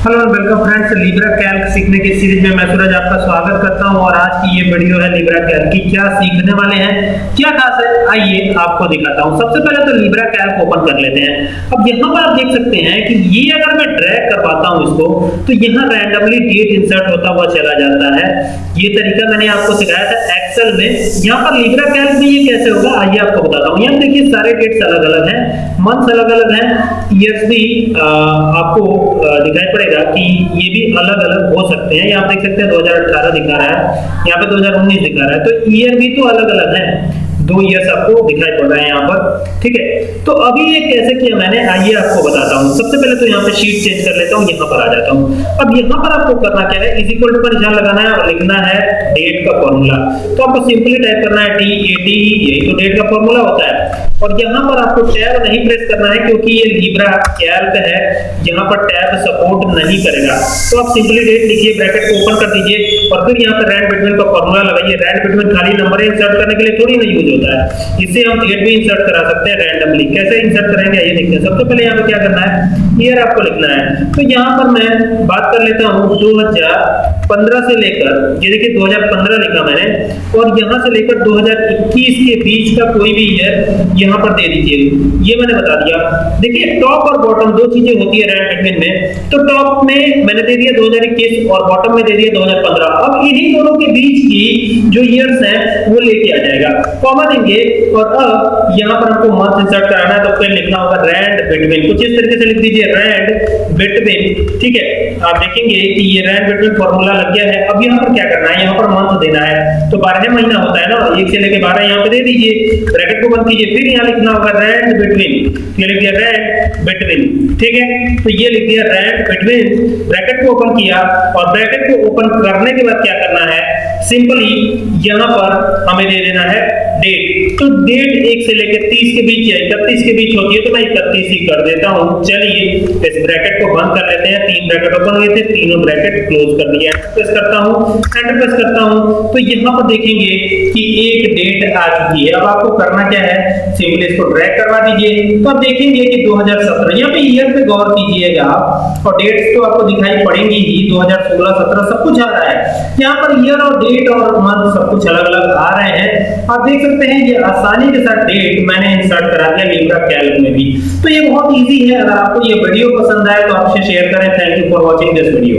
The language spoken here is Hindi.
Hello and welcome friends Libre Calc सीखने की सीरीज़ में मैं सूरज आपका स्वागत करता हूँ और आज की ये वीडियो है लिब्रा कैल्क की। क्या सीखने वाले हैं? क्या खास है? आइए आपको दिखाता हूँ। सबसे पहले तो लिब्रा कैल्क ओपन कर लेते हैं। अब यहाँ पर आप देख सकते हैं कि ये अगर मैं ड्रैग करवाता हूँ इसको तो यहाँ रैंडमली डेट इंसर्ट होता हुआ चला जाता है। ये तरीका मैंने आपको सिखाया था एक्सेल में। यहाँ पर लिब्रा कैल्क में ये कैसे होगा, आइए आपको बताता हूँ। यहाँ देखिए सारे डेट्स अलग-अलग हैं। मंथ्स अलग-अलग हैं ईयर्स भी आपको दिखाई पड़ेगा कि ये भी अलग अलग हो सकते हैं। यहाँ देख सकते हैं 2018 दिखा रहा है, यहाँ पे 2019 दिखा रहा है। तो ईयर भी तो अलग अलग है। दो ईयर्स आपको दिखाई पड़ रहा है यहाँ पर, ठीक है? तो अभी ये कैसे किया मैंने, आइए आपको बताता हूँ। सबसे पहले तो यहाँ पे शीट चेंज कर लेता हूँ, यहाँ पर आ जाता हूँ। अब यहाँ पर आपको करना क्या है? इज़ का निशान लगाना है और लिखना है डेट का फॉर्मूला तो आपको सिंपली टाइप करना है टी ए टी यही तो डेट का फॉर्मूला होता है। और यहाँ पर आपको टैब नहीं प्रेस करना है क्योंकि ये लिब्रा कैल्क है, यहाँ पर टैब सपोर्ट नहीं करेगा। तो आप सिंपली डेट लिखिए ब्रैकेट को ओपन कर दीजिए और फिर यहाँ पर रैंड बिटवीन का फॉर्मूला लगाइए। रैंड बिटवीन खाली नंबर इंसर्ट करने के लिए थोड़ी नहीं यूज़ होता है। इससे हम डेट भी इंसर्ट करा सकते हैं रैंडमली कैसे इंसर्ट करेंगे? ये देखते हैं। सबसे पहले यहाँ पे क्या करना है? ईयर आपको लिखना है। तो यहाँ पर मैं बात कर लेता हूँ दो 2015 से लेकर, ये देखिए 2015 लिखा मैंने, और यहाँ से लेकर 2021 के बीच का कोई भी ईयर यहाँ पर दे दीजिए। ये मैंने बता दिया। देखिए टॉप और बॉटम दो चीज़ें होती है रैंक बिटवीन में। तो टॉप में मैंने दे दिया 2021 और बॉटम में दे दिया 2015 अब इन्हीं दोनों के बीच की जो ईयर्स हैं, वो लेके आ जाएगा। कॉमा देंगे और अब यहाँ पर हमको मंथ इंसर्ट कराना है तो फिर लिखना होगा रैंड बिटवीन कुछ इस तरीके से लिख दीजिए रैंड बिटवीन ठीक है? आप देखेंगे कि ये रैंड बिटवीन फॉर्मूला लग गया है। अब यहाँ पर क्या करना है? यहाँ पर मंथ देना है। तो बारह महीना होता है ना, एक से लेकर बारह यहाँ पे दे दीजिए। ब्रैकेट को बंद कीजिए, फिर यहाँ लिखना होगा? रेंट बिटवीन ये लिख दिया? रेंट बिटवीन ठीक है? तो ये लिख दिया रेंट बिटवीन ब्रैकेट को ओपन किया और ब्रैकेट को ओपन करने के बाद क्या करना है? सिंपली यहाँ पर हमें दे देना है डेट तो डेट एक से लेकर तीस के बीच या इकतीस के बीच होती है तो मैं इकतीस ही कर देता हूँ। चलिए, इस ब्रैकेट को बंद कर लेते हैं। तीन ब्रैकेट ओपन हुए थे, तीनों ब्रैकेट क्लोज कर दिया प्रेस करता हूँ एंटर प्रेस करता हूँ। तो यहाँ पर देखेंगे कि एक डेट आ चुकी है। अब आपको करना क्या है? सिंपली इसको ड्रैग करवा दीजिए। तो आप देखेंगे कि 2017 यहाँ पे ईयर पे गौर कीजिएगा और डेट्स तो आपको दिखाई पड़ेंगी ही 2016 17 सब कुछ आ रहा है। यहाँ पर ईयर और डेट और मंथ सब कुछ अलग अलग आ रहे हैं। आप देख सकते हैं ये आसानी के साथ डेट मैंने इंसर्ट करा दिया लिब्रा कैल्क में भी। तो ये बहुत इजी है। अगर आपको ये वीडियो पसंद आए तो आपसे शेयर करें। Thank you for watching this video